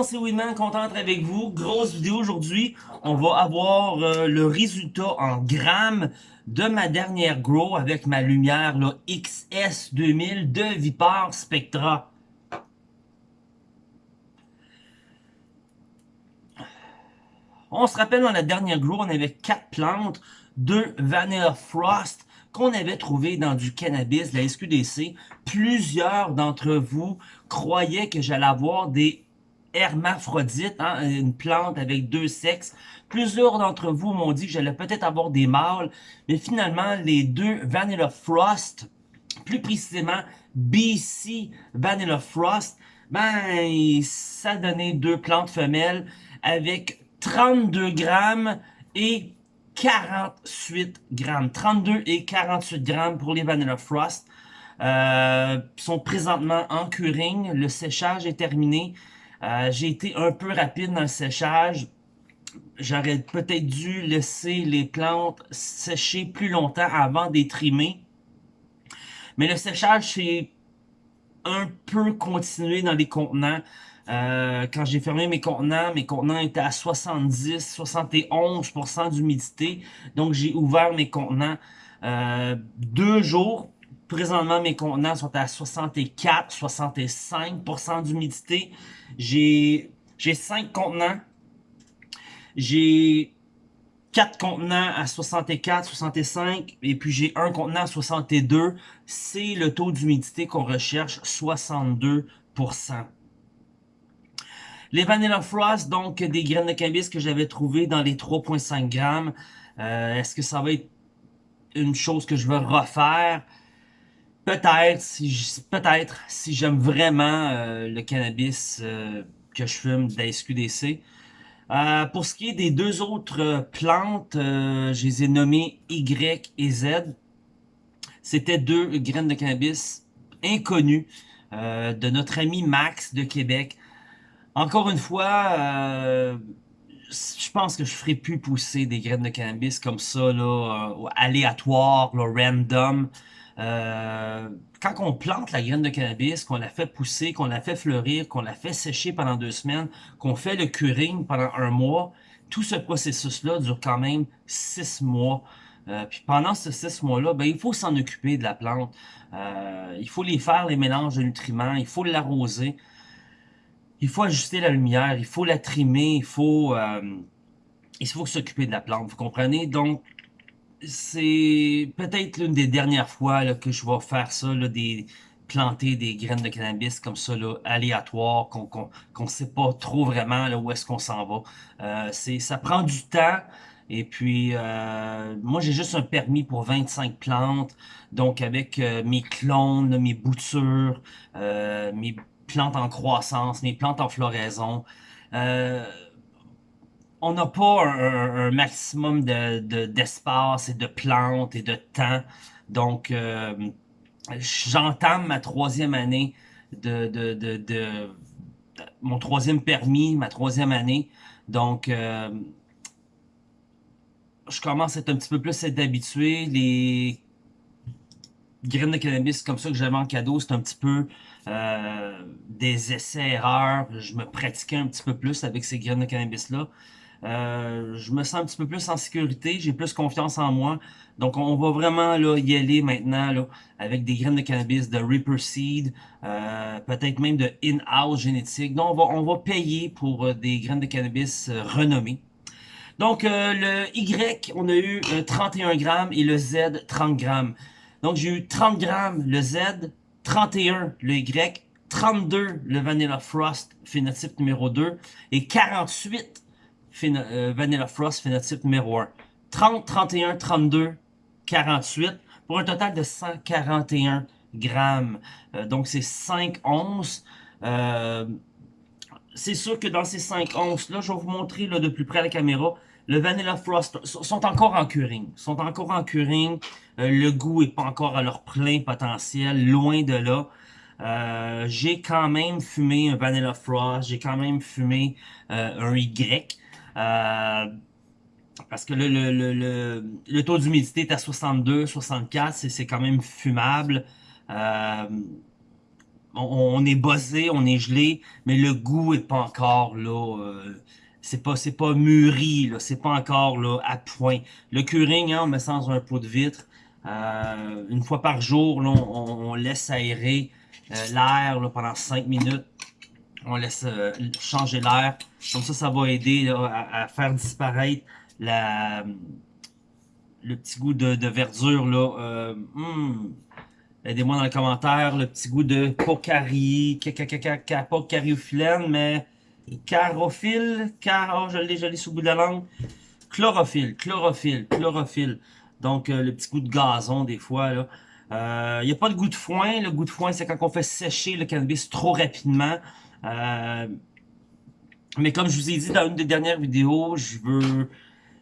monde, c'est Winman, content d'être avec vous. Grosse vidéo aujourd'hui. On va avoir euh, le résultat en grammes de ma dernière grow avec ma lumière là, XS2000 de Vipar Spectra. On se rappelle dans la dernière grow, on avait quatre plantes, deux Vanilla Frost, qu'on avait trouvé dans du cannabis, la SQDC. Plusieurs d'entre vous croyaient que j'allais avoir des hermaphrodites, hein, une plante avec deux sexes. Plusieurs d'entre vous m'ont dit que j'allais peut-être avoir des mâles, mais finalement, les deux Vanilla Frost, plus précisément BC Vanilla Frost, ben, ça donnait deux plantes femelles avec 32 grammes et 48 grammes. 32 et 48 grammes pour les Vanilla Frost. Euh, sont présentement en curing. Le séchage est terminé. Euh, j'ai été un peu rapide dans le séchage. J'aurais peut-être dû laisser les plantes sécher plus longtemps avant d'être trimées. Mais le séchage s'est un peu continué dans les contenants. Euh, quand j'ai fermé mes contenants, mes contenants étaient à 70-71% d'humidité. Donc, j'ai ouvert mes contenants euh, deux jours. Présentement, mes contenants sont à 64-65% d'humidité. J'ai cinq contenants. J'ai quatre contenants à 64, 65 et puis j'ai un contenant à 62. C'est le taux d'humidité qu'on recherche, 62%. Les Vanilla Frost, donc des graines de cannabis que j'avais trouvées dans les 3.5 grammes. Euh, est-ce que ça va être une chose que je vais refaire? Peut-être, si peut-être j'aime vraiment euh, le cannabis euh, que je fume de la SQDC. pour ce qui est des deux autres plantes, je les ai nommées Y et Z. C'était deux graines de cannabis inconnues de notre ami Max de Québec. Encore une fois, euh, je pense que je ferai plus pousser des graines de cannabis comme ça, là, euh, aléatoire, random. Euh, quand on plante la graine de cannabis, qu'on la fait pousser, qu'on la fait fleurir, qu'on la fait sécher pendant deux semaines, qu'on fait le curing pendant un mois, tout ce processus-là dure quand même six mois. puis pendant ces six mois-là, ben, il faut s'en occuper de la plante. il faut les faire, les mélanges de nutriments, il faut l'arroser il faut ajuster la lumière, il faut la trimer, il faut, euh, il faut s'occuper de la plante, vous comprenez? Donc, c'est peut-être l'une des dernières fois là, que je vais faire ça, là, des planter des graines de cannabis comme ça, là, aléatoires, qu'on qu'on sait pas trop vraiment là, où est-ce qu'on s'en va. Euh, Ça prend du temps, et puis, euh, moi, j'ai juste un permis pour 25 plantes. Donc, avec euh, mes clones, mes boutures, euh, mes plantes en croissance, mes plantes en floraison. On n'a pas un, maximum d'espace de, et de plantes et de temps. Donc, euh, j'entame ma troisième année de, de, mon troisième permis, ma troisième année. Donc, euh, je commence à être un petit peu plus habitué. Les graines de cannabis comme ça que j'avais en cadeau, c'est un petit peu euh, des essais-erreurs. Je me pratiquais un petit peu plus avec ces graines de cannabis-là. Euh, je me sens un petit peu plus en sécurité, j'ai plus confiance en moi. Donc, on va vraiment là, y aller maintenant là, avec des graines de cannabis de Reaper Seed, euh, peut-être même de in-house génétique. Donc, on va, on va payer pour des graines de cannabis renommées. Donc, le Y, on a eu 31 grammes et le Z, 30 grammes. Donc, j'ai eu 30 grammes le Z, 31 le Y, 32 le Vanilla Frost phénotype numéro 2 et 48 euh, Vanilla Frost phénotype numéro 1. 30, 31, 32, 48 pour un total de 141 grammes. Euh, donc c'est 5 onces. Euh, c'est sûr que dans ces 5 onces là, je vais vous montrer là, de plus près à la caméra, le Vanilla Frost sont encore en curing. sont encore en curing. Euh, le goût est pas encore à leur plein potentiel, loin de là. Euh, j'ai quand même fumé un Vanilla Frost, j'ai quand même fumé un Y. parce que le, le, le, taux d'humidité est à 62, 64, c'est quand même fumable. on, est buzzé, on est gelé, mais le goût est pas encore là. Euh, c'est pas pas mûri, c'est pas encore là à point. Le curing, hein, on met ça dans un pot de vitre. Euh, une fois par jour, on, laisse aérer euh, l'air pendant 5 minutes. On laisse changer l'air. Comme ça, ça va aider à, faire disparaître la, le petit goût de, verdure. là. Hmm. Aidez-moi dans les commentaires, le petit goût de Pocari, pas cariophyllène, mais carophile, car, oh, je l'ai, je l'ai sous le bout de la langue. Chlorophylle, chlorophylle, chlorophylle. Donc, euh, le petit goût de gazon, des fois, là. Il euh, n'y a pas de goût de foin. Le goût de foin, c'est quand on fait sécher le cannabis trop rapidement. Euh, mais comme je vous ai dit dans une des dernières vidéos, je veux,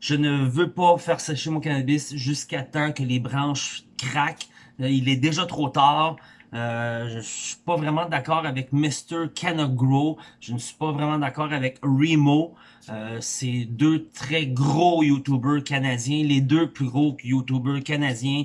je ne veux pas faire sécher mon cannabis jusqu'à temps que les branches craquent. Euh, il est déjà trop tard. Euh, je suis pas vraiment d'accord avec Mr. Grow. Je ne suis pas vraiment d'accord avec Remo. Euh, c'est deux très gros YouTubers canadiens, les deux plus gros YouTubers canadiens.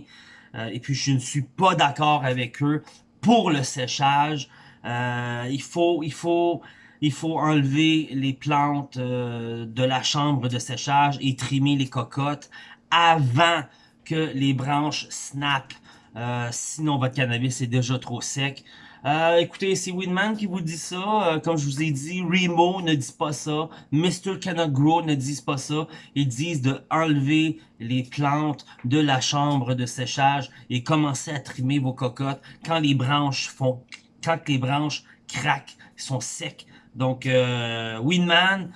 Euh, et puis je ne suis pas d'accord avec eux pour le séchage. Euh, il faut, il faut, il faut enlever les plantes de la chambre de séchage et trimer les cocottes avant que les branches snap. Euh, sinon, votre cannabis est déjà trop sec. Euh, écoutez, c'est Winman qui vous dit ça. Euh, comme je vous ai dit, Remo ne dit pas ça. Mr. Cannot Grow ne dit pas ça. Ils disent de enlever les plantes de la chambre de séchage et commencer à trimer vos cocottes quand les branches font, quand les branches craquent, sont secs. Donc, euh, Winman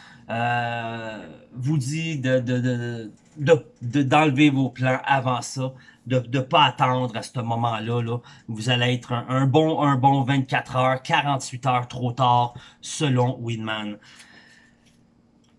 vous dit de, de, de d'enlever vos plans avant ça, de ne pas attendre à ce moment-là. Là. Vous allez être un, bon, un bon 24 heures, 48 heures trop tard, selon Winman.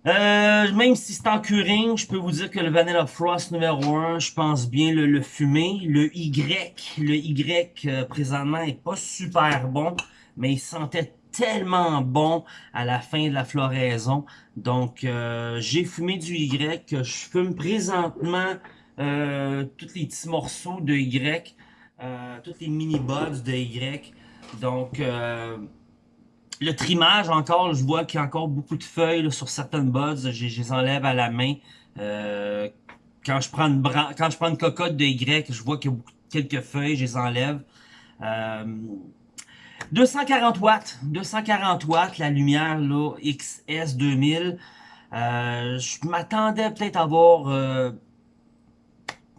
Euh, même si c'est en curing, je peux vous dire que le Vanilla Frost numéro 1, je pense bien le, le fumer. Le Y, le Y euh, présentement est pas super bon, mais il sentait tellement bon à la fin de la floraison. Donc, euh, j'ai fumé du Y. Je fume présentement euh, tous les petits morceaux de Y, euh, tous les mini-buds de Y. Donc, le trimage, encore, je vois qu'il y a encore beaucoup de feuilles sur certaines buds. Je, les enlève à la main. quand, je prends une quand je prends une cocotte de Y, je vois qu'il y a quelques feuilles, je les enlève. 240 watts, 240 watts, la lumière là, XS 2000. Euh, je m'attendais peut-être à avoir, euh,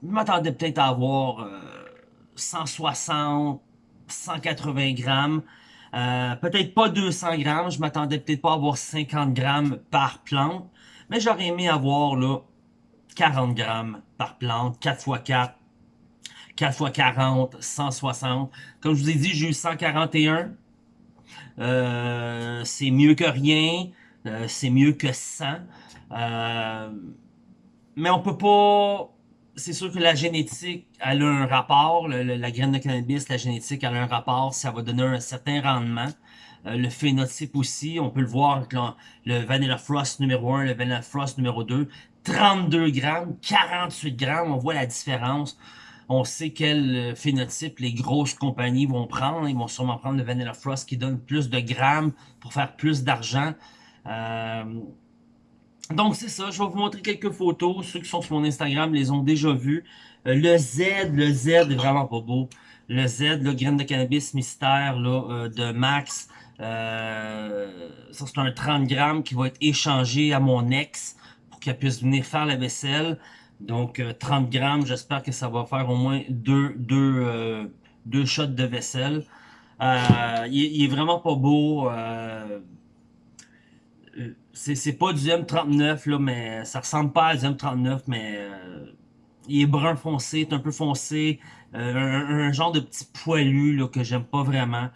je m'attendais peut-être à avoir euh, 160, 180 grammes. Euh, peut-être pas 200 grammes, je m'attendais peut-être pas à avoir 50 grammes par plante, mais j'aurais aimé avoir là 40 grammes par plante, 4 x 4, 4 x 40, 160. Comme je vous ai dit, j'ai eu 141. Euh, c'est mieux que rien. Euh, c'est mieux que 100. Euh, mais on peut pas... C'est sûr que la génétique, elle a un rapport. la graine de cannabis, la génétique, elle a un rapport. Ça va donner un certain rendement. le phénotype aussi, on peut le voir avec le, Vanilla Frost numéro 1, le Vanilla Frost numéro 2. 32 grammes, 48 grammes, on voit la différence. On sait quel euh, phénotype les grosses compagnies vont prendre. Ils vont sûrement prendre le Vanilla Frost qui donne plus de grammes pour faire plus d'argent. Euh, donc c'est ça, je vais vous montrer quelques photos. Ceux qui sont sur mon Instagram les ont déjà vues. Euh, le Z, le Z est vraiment pas beau. Le Z, le graine de cannabis mystère là, de Max. ça c'est un 30 grammes qui va être échangé à mon ex pour qu'elle puisse venir faire la vaisselle. Donc 30 euh, grammes, j'espère que ça va faire au moins deux, deux, euh, deux shots de vaisselle. Euh, il, est vraiment pas beau. C'est pas du M39, là, mais ça ressemble pas à du M39, mais il est brun foncé, est un peu foncé. Un, genre de petit poilu là, que j'aime pas vraiment.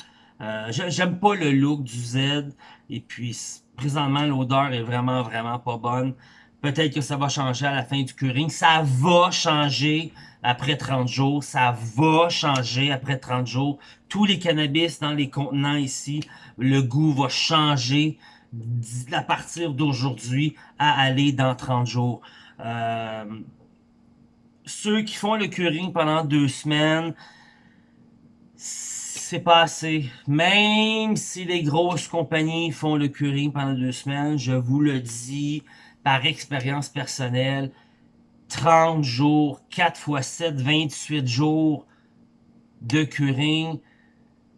j'aime pas le look du Z. Et puis, présentement, l'odeur est vraiment, vraiment pas bonne. Peut-être que ça va changer à la fin du curing. Ça va changer après 30 jours. Ça va changer après 30 jours. Tous les cannabis dans les contenants ici, le goût va changer à partir d'aujourd'hui à aller dans 30 jours. Euh, ceux qui font le curing pendant deux semaines, c'est pas assez. Même si les grosses compagnies font le curing pendant deux semaines, je vous le dis par expérience personnelle, 30 jours, 4 x 7, 28 jours de curing,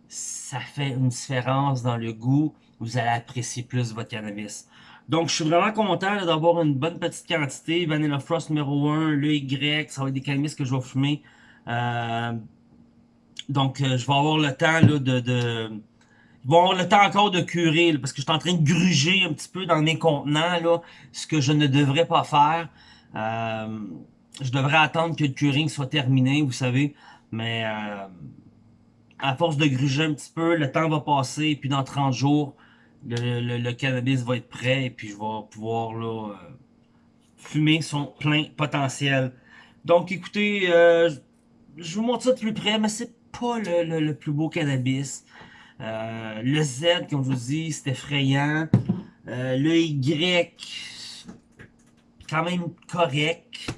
ça fait une différence dans le goût. Vous allez apprécier plus votre cannabis. Donc, je suis vraiment content d'avoir une bonne petite quantité. Vanilla Frost numéro 1, le Y, ça va être des cannabis que je vais fumer. Euh, donc, euh, je vais avoir le temps là, de, de... Je vais avoir le temps encore de curer, parce que je suis en train de gruger un petit peu dans mes contenants, là, ce que je ne devrais pas faire. Euh, je devrais attendre que le curing soit terminé, vous savez, mais à force de gruger un petit peu, le temps va passer, et puis dans 30 jours, le, cannabis va être prêt, et puis je vais pouvoir là, euh, fumer son plein potentiel. Donc écoutez, euh, je vous montre ça de plus près, mais c'est pas le, plus beau cannabis. Euh, le Z, comme je vous dis, c'est effrayant. Le Y, quand même correct.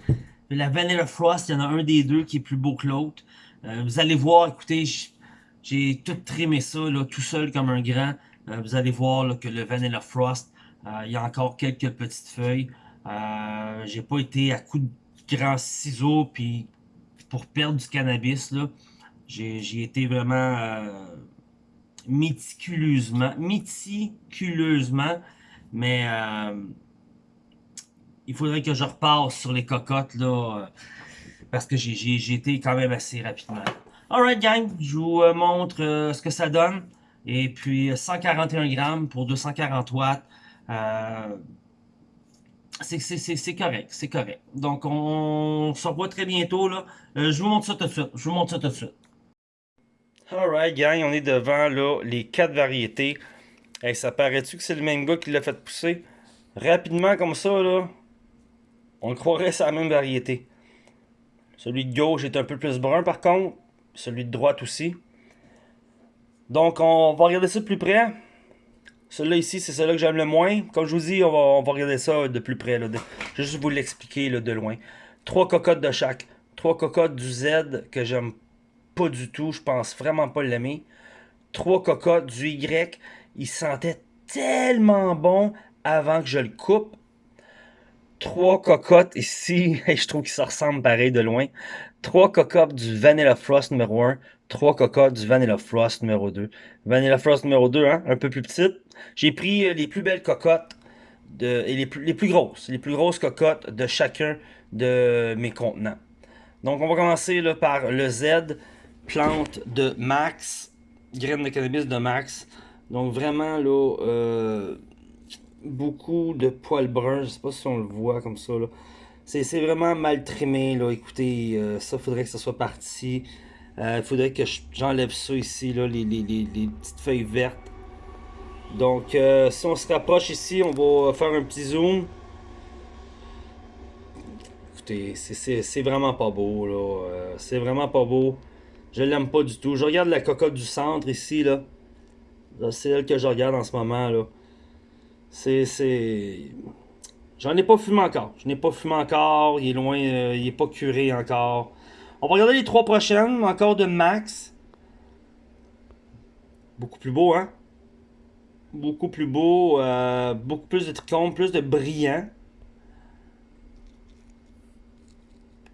La Vanilla Frost, il y en a un des deux qui est plus beau que l'autre. Vous allez voir, écoutez, j'ai tout trimé ça là, tout seul comme un grand. Vous allez voir que le Vanilla Frost, il y a encore quelques petites feuilles. j'ai pas été à coup de grands ciseaux puis pour perdre du cannabis. J'ai été vraiment euh, méticuleusement, méticuleusement, mais euh, il faudrait que je repasse sur les cocottes, là, euh, parce que j'ai été quand même assez rapidement. Alright gang, je vous montre ce que ça donne. Et puis 141 grammes pour 240 watts. c'est correct, c'est correct. Donc on se revoit très bientôt là. je vous montre ça tout de suite. Je vous montre ça tout de suite. Alright, gang, on est devant là, les quatre variétés. Hey, ça paraît-tu que c'est le même gars qui l'a fait pousser? Rapidement comme ça, là, on croirait c'est la même variété. Celui de gauche est un peu plus brun par contre. Celui de droite aussi. Donc on va regarder ça de plus près. Celui-là ici, c'est celui-là que j'aime le moins. Comme je vous dis, on va, regarder ça de plus près. Là, Je vais juste vous l'expliquer de loin. Trois cocottes de chaque. Trois cocottes du Z que j'aime pas du tout. Je pense vraiment pas l'aimer. Trois cocottes du Y. Il sentait tellement bon avant que je le coupe. Trois cocottes ici. je trouve qu'ils se ressemblent pareil de loin. Trois cocottes du Vanilla Frost numéro 1. Trois cocottes du Vanilla Frost numéro 2. Vanilla Frost numéro 2, hein, un peu plus petite. J'ai pris euh, les plus belles cocottes et les plus, grosses. Les plus grosses cocottes de chacun de mes contenants. Donc on va commencer par le Z plante de Max, graines de cannabis de Max. Donc vraiment là, euh, beaucoup de poils bruns, je sais pas si on le voit comme ça. C'est vraiment mal trimé là, écoutez, euh, ça faudrait que ça soit parti. Il euh, faudrait que j'enlève ça ici, là, les, petites feuilles vertes. Donc si on se rapproche ici, on va faire un petit zoom. Écoutez, c'est vraiment pas beau là, c'est vraiment pas beau. Je l'aime pas du tout. Je regarde la cocotte du centre ici, là. C'est elle que je regarde en ce moment, là. C'est... J'en ai pas fumé encore. Je n'ai pas fumé encore. Il est loin, euh, il est pas curé encore. On va regarder les trois prochaines, encore de Max. Beaucoup plus beau, hein? Beaucoup plus beau, euh, beaucoup plus de trichomes, plus de brillant.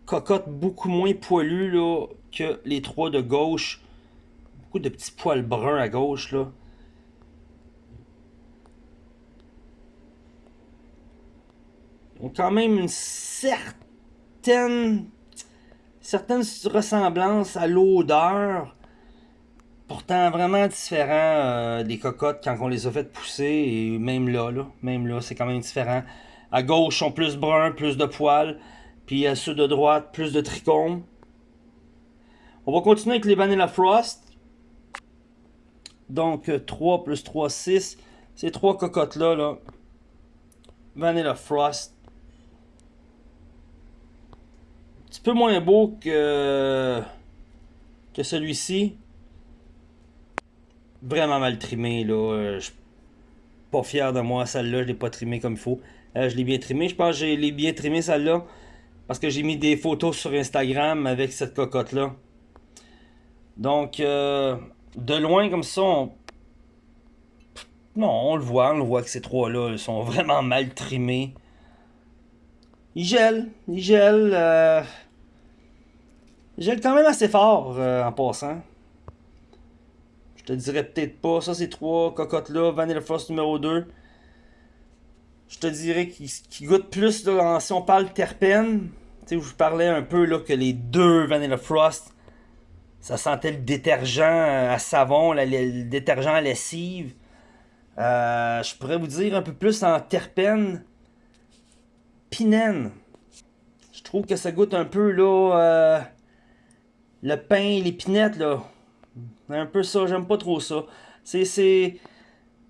Cocotte beaucoup moins poilue, là que les trois de gauche. Beaucoup de petits poils bruns à gauche, là. Ils ont quand même une certaine, certaine ressemblance à l'odeur. Pourtant vraiment différent euh, des cocottes quand on les a fait pousser. Et même là, même là, c'est quand même différent. À gauche, sont plus bruns, plus de poils. Puis à ceux de droite, plus de trichomes. On va continuer avec les Vanilla Frost. Donc 3 euh, plus 3, 6. Ces trois cocottes-là, là. Vanilla Frost. Un petit peu moins beau que, que celui-ci. Vraiment mal trimé, là. Euh, je suis pas fier de moi. Celle-là, je l'ai pas trimé comme il faut. Euh, je l'ai bien trimé. Je pense que je l'ai bien trimé, celle-là. Parce que j'ai mis des photos sur Instagram avec cette cocotte-là. Donc, euh, de loin comme ça, on... Non, on le voit, on le voit que ces trois-là sont vraiment mal trimés. Ils gèlent, ils gèlent. Euh... Gèlent quand même assez fort euh, en passant. Je te dirais peut-être pas. Ça, ces trois cocottes-là, Vanilla Frost numéro 2. Je te dirais qu'ils goûtent plus, si on parle terpène. Tu sais, je parlais un peu là, que les deux Vanilla Frost ça sentait le détergent à savon, le, détergent à lessive. Euh, je pourrais vous dire un peu plus en terpène. Pinène. Je trouve que ça goûte un peu là, euh, le pain, les pinettes là. Un peu ça, j'aime pas trop ça. C'est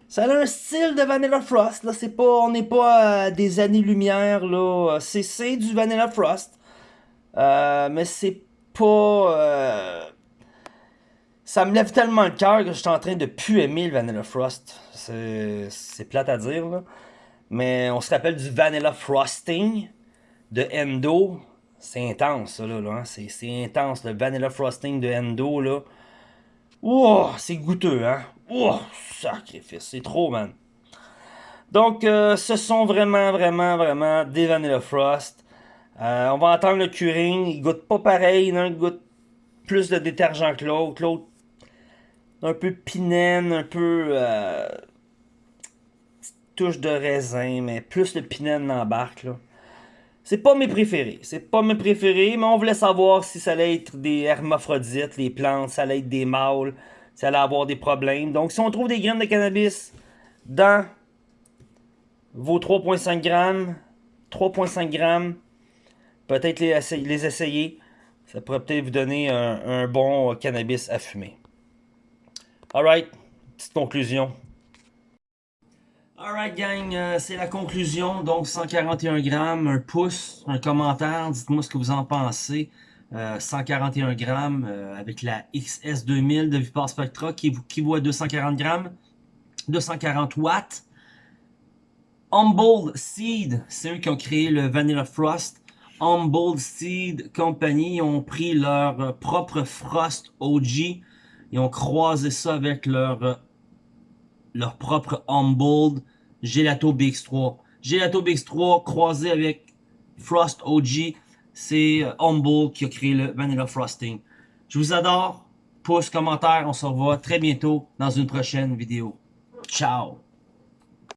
ça a un style de Vanilla Frost là, c'est pas on n'est pas à des années-lumière là, c'est du Vanilla Frost. Euh, mais c'est pas ça me lève tellement le cœur que je suis en train de plus aimer le Vanilla Frost. C'est plate à dire, là. Mais on se rappelle du Vanilla Frosting de Endo. C'est intense, ça, là. Hein. C'est intense, le Vanilla Frosting de Endo, là. Ouah, c'est goûteux, hein. Ouah, sacrifice, c'est trop, man. Donc, euh, ce sont vraiment, vraiment, vraiment des Vanilla Frost. Euh, on va entendre le curing. Il goûte pas pareil. Il goûte plus de détergent que l'autre. L'autre un peu pinène, un peu euh, touche de raisin, mais plus le pinène l'embarque là. C'est pas mes préférés, c'est pas mes préférés, mais on voulait savoir si ça allait être des hermaphrodites, les plantes, ça allait être des mâles, ça allait avoir des problèmes. Donc si on trouve des graines de cannabis dans vos 3.5 grammes, 3.5 grammes, peut-être les, essayer. Ça pourrait peut-être vous donner un bon cannabis à fumer. Alright, petite conclusion. Alright gang, euh, c'est la conclusion. Donc 141 grammes, un pouce, un commentaire, dites-moi ce que vous en pensez. 141 euh, grammes euh, avec la XS2000 de Vipar Spectra qui, qui vaut 240 grammes, 240 watts. Humboldt Seed, c'est eux qui ont créé le Vanilla Frost. Humboldt Seed Company ont pris leur propre Frost OG ils ont croisé ça avec leur, euh, leur propre Humboldt Gelato BX3. Gelato BX3 croisé avec Frost OG, c'est euh, Humboldt qui a créé le Vanilla Frosting. Je vous adore. Pouce, commentaire, on se revoit très bientôt dans une prochaine vidéo. Ciao!